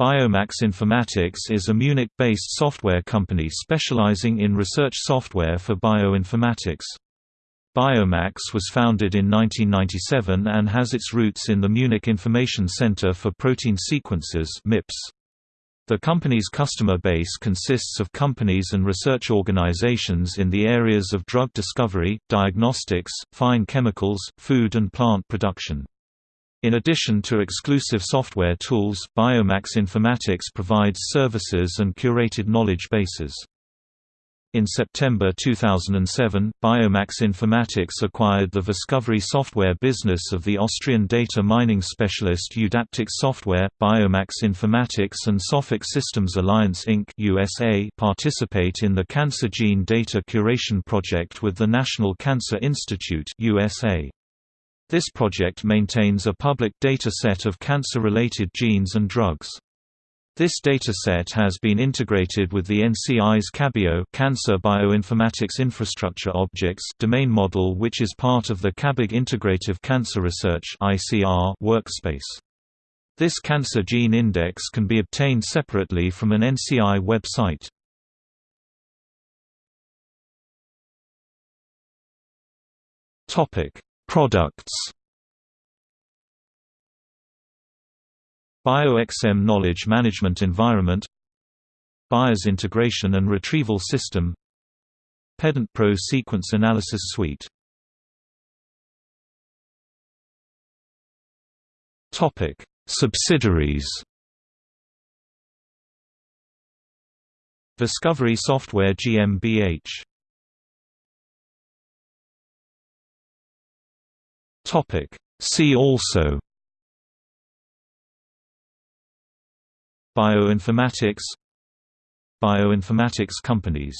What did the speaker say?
Biomax Informatics is a Munich-based software company specializing in research software for bioinformatics. Biomax was founded in 1997 and has its roots in the Munich Information Center for Protein Sequences MIPS. The company's customer base consists of companies and research organizations in the areas of drug discovery, diagnostics, fine chemicals, food and plant production. In addition to exclusive software tools, Biomax Informatics provides services and curated knowledge bases. In September 2007, Biomax Informatics acquired the Viscovery software business of the Austrian data mining specialist Eudaptic Software. Biomax Informatics and Sophic Systems Alliance Inc. USA participate in the Cancer Gene Data Curation Project with the National Cancer Institute USA. This project maintains a public data set of cancer-related genes and drugs. This dataset has been integrated with the NCI's CABIO Cancer Bioinformatics Infrastructure Objects domain model which is part of the CABIG Integrative Cancer Research ICR workspace. This cancer gene index can be obtained separately from an NCI website. Topic: Products. BioXM Knowledge Management Environment. BioRS Integration and Retrieval System. Pedant Pro Sequence Analysis Suite. Topic: Subsidiaries. Viscovery Software GmbH Topic. See also Bioinformatics Bioinformatics companies